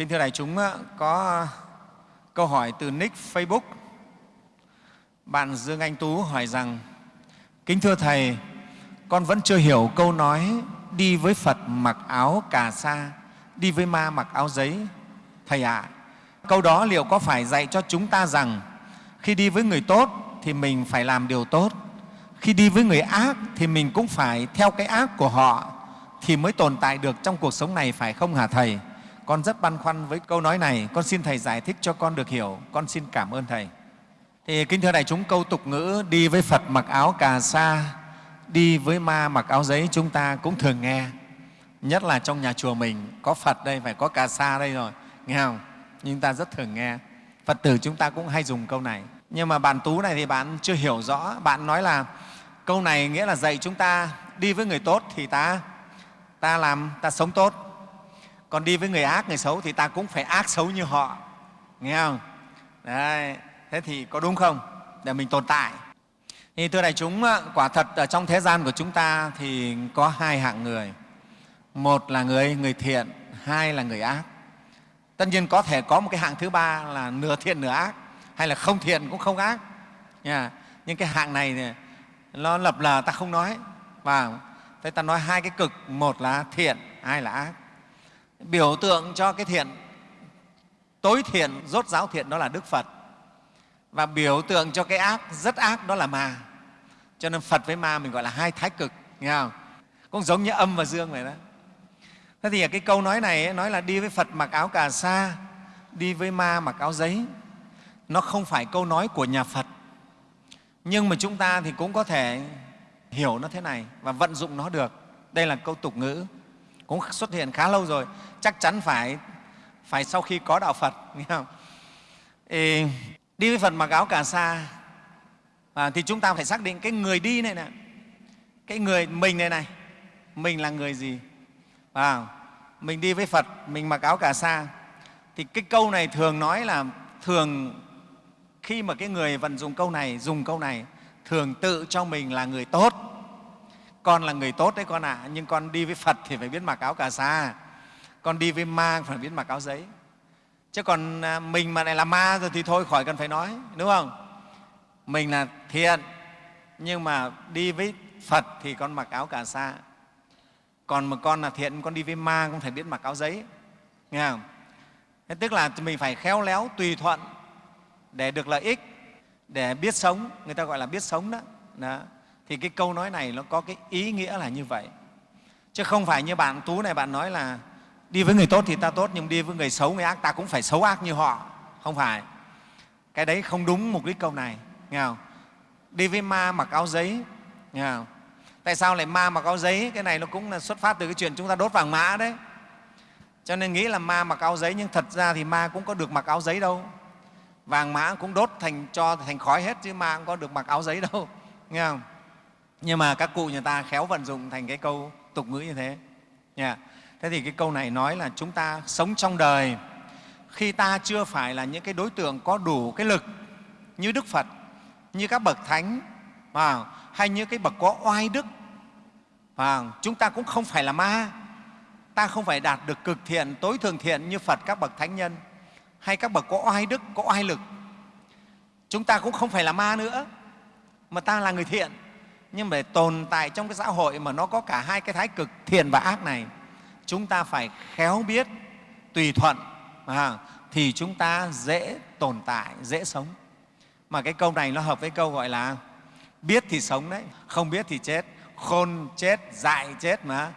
Kính thưa đại chúng, ờ, có ờ, câu hỏi từ nick Facebook. Bạn Dương Anh Tú hỏi rằng, Kính thưa Thầy, con vẫn chưa hiểu câu nói đi với Phật mặc áo cà sa, đi với ma mặc áo giấy. Thầy ạ, à, câu đó liệu có phải dạy cho chúng ta rằng khi đi với người tốt thì mình phải làm điều tốt, khi đi với người ác thì mình cũng phải theo cái ác của họ thì mới tồn tại được trong cuộc sống này phải không hả Thầy? Con rất băn khoăn với câu nói này, con xin Thầy giải thích cho con được hiểu. Con xin cảm ơn Thầy. Thì kính thưa đại chúng, câu tục ngữ đi với Phật mặc áo cà sa, đi với ma mặc áo giấy chúng ta cũng thường nghe. Nhất là trong nhà chùa mình có Phật đây, phải có cà sa đây rồi, nghe không? Nhưng ta rất thường nghe. Phật tử chúng ta cũng hay dùng câu này. Nhưng mà bạn Tú này thì bạn chưa hiểu rõ. Bạn nói là câu này nghĩa là dạy chúng ta đi với người tốt thì ta ta làm ta sống tốt còn đi với người ác, người xấu thì ta cũng phải ác xấu như họ. Nghe không? Đấy. thế thì có đúng không? Để mình tồn tại. Thì thưa đại chúng quả thật ở trong thế gian của chúng ta thì có hai hạng người. Một là người người thiện, hai là người ác. Tất nhiên có thể có một cái hạng thứ ba là nửa thiện nửa ác, hay là không thiện cũng không ác. Nha, nhưng cái hạng này thì nó lập lờ ta không nói. Và thế ta nói hai cái cực, một là thiện, hai là ác biểu tượng cho cái thiện, tối thiện, rốt giáo thiện đó là đức phật. Và biểu tượng cho cái ác, rất ác đó là ma. Cho nên phật với ma mình gọi là hai thái cực, nghe không? Cũng giống như âm và dương vậy đó. Thế thì cái câu nói này nói là đi với phật mặc áo cà sa, đi với ma mặc áo giấy. Nó không phải câu nói của nhà phật. Nhưng mà chúng ta thì cũng có thể hiểu nó thế này và vận dụng nó được. Đây là câu tục ngữ cũng xuất hiện khá lâu rồi. Chắc chắn phải phải sau khi có đạo phật nghe không? Ê, đi với phật mặc áo cà sa. À, thì chúng ta phải xác định cái người đi này nè cái người mình này này mình là người gì? À, mình đi với phật mình mặc áo cà sa. Thì cái câu này thường nói là thường khi mà cái người vận dụng câu này dùng câu này thường tự cho mình là người tốt con là người tốt đấy con ạ. À, nhưng con đi với phật thì phải biết mặc áo cà sa. Con đi với ma phải biết mặc áo giấy. Chứ còn à, mình mà lại là ma rồi thì thôi khỏi cần phải nói đúng không? Mình là thiện nhưng mà đi với phật thì con mặc áo cà sa. Còn mà con là thiện con đi với ma cũng phải biết mặc áo giấy nghe không? Thế tức là mình phải khéo léo tùy thuận để được lợi ích để biết sống. Người ta gọi là biết sống đó, đó thì cái câu nói này nó có cái ý nghĩa là như vậy. Chứ không phải như bạn tú này, bạn nói là đi với người tốt thì ta tốt, nhưng đi với người xấu, người ác, ta cũng phải xấu ác như họ. Không phải. Cái đấy không đúng mục đích câu này, nghe không? đi với ma mặc áo giấy, nghe không? tại sao lại ma mặc áo giấy? Cái này nó cũng là xuất phát từ cái chuyện chúng ta đốt vàng mã đấy. Cho nên nghĩ là ma mặc áo giấy, nhưng thật ra thì ma cũng có được mặc áo giấy đâu. Vàng mã cũng đốt thành, cho thành khói hết, chứ ma cũng có được mặc áo giấy đâu. Nghe không? Nhưng mà các cụ nhà ta khéo vận dụng thành cái câu tục ngữ như thế. Nha. Thế thì cái câu này nói là chúng ta sống trong đời khi ta chưa phải là những cái đối tượng có đủ cái lực như đức phật, như các bậc thánh và hay như cái bậc có oai đức và chúng ta cũng không phải là ma. Ta không phải đạt được cực thiện, tối thường thiện như phật các bậc thánh nhân hay các bậc có oai đức, có oai lực. Chúng ta cũng không phải là ma nữa, mà ta là người thiện nhưng để tồn tại trong cái xã hội mà nó có cả hai cái thái cực thiện và ác này chúng ta phải khéo biết tùy thuận à, thì chúng ta dễ tồn tại dễ sống. Mà cái câu này nó hợp với câu gọi là biết thì sống đấy không biết thì chết khôn chết dại chết mà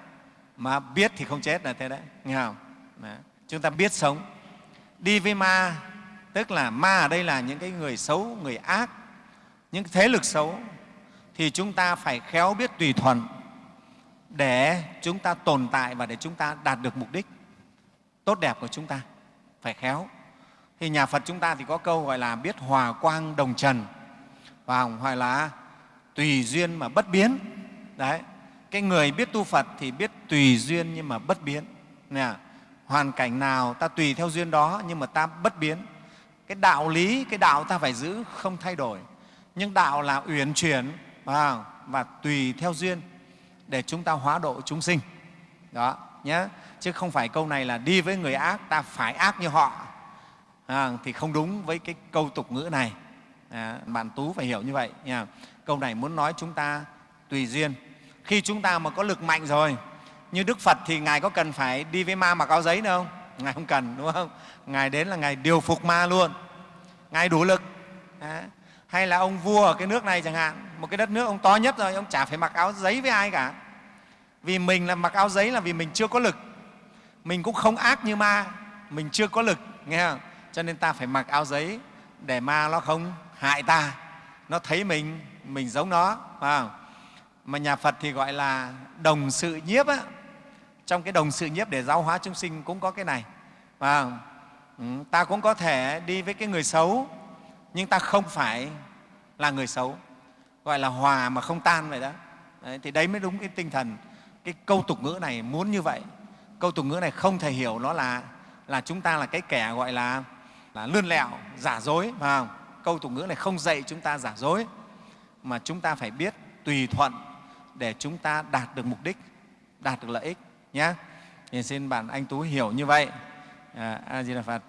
mà biết thì không chết là thế đấy nghe không? Đấy. chúng ta biết sống. Đi với ma tức là ma ở đây là những cái người xấu người ác những thế lực xấu thì chúng ta phải khéo biết tùy thuận để chúng ta tồn tại và để chúng ta đạt được mục đích tốt đẹp của chúng ta. Phải khéo. Thì nhà phật chúng ta thì có câu gọi là biết hòa quang đồng trần và hoặc là tùy duyên mà bất biến. Đấy. Cái người biết tu phật thì biết tùy duyên nhưng mà bất biến. Nè, hoàn cảnh nào ta tùy theo duyên đó nhưng mà ta bất biến. Cái đạo lý, cái đạo ta phải giữ không thay đổi. Nhưng đạo là uyển chuyển và, và tùy theo duyên để chúng ta hóa độ chúng sinh. Đó nhé chứ không phải câu này là đi với người ác ta phải ác như họ. À, thì không đúng với cái câu tục ngữ này. À, bạn tú phải hiểu như vậy nha. câu này muốn nói chúng ta tùy duyên. Khi chúng ta mà có lực mạnh rồi như đức phật thì ngài có cần phải đi với ma mặc áo giấy nữa không? Ngài không cần đúng không? Ngài đến là ngài điều phục ma luôn. Ngài đủ lực. À, hay là ông vua ở cái nước này chẳng hạn một cái đất nước ông to nhất rồi ông chả phải mặc áo giấy với ai cả. Vì mình là mặc áo giấy là vì mình chưa có lực. Mình cũng không ác như ma mình chưa có lực nghe không? Cho nên ta phải mặc áo giấy để ma nó không hại ta. Nó thấy mình mình giống nó phải không? mà nhà phật thì gọi là đồng sự nhiếp á. Trong cái đồng sự nhiếp để giáo hóa chúng sinh cũng có cái này phải không? Ừ, ta cũng có thể đi với cái người xấu nhưng ta không phải là người xấu gọi là hòa mà không tan vậy đó. Đấy, thì đấy mới đúng cái tinh thần cái câu tục ngữ này muốn như vậy. Câu tục ngữ này không thể hiểu nó là là chúng ta là cái kẻ gọi là là lươn lẹo giả dối phải không? Câu tục ngữ này không dạy chúng ta giả dối mà chúng ta phải biết tùy thuận để chúng ta đạt được mục đích đạt được lợi ích nhé thì xin bạn anh tú hiểu như vậy. À, a di đà phật.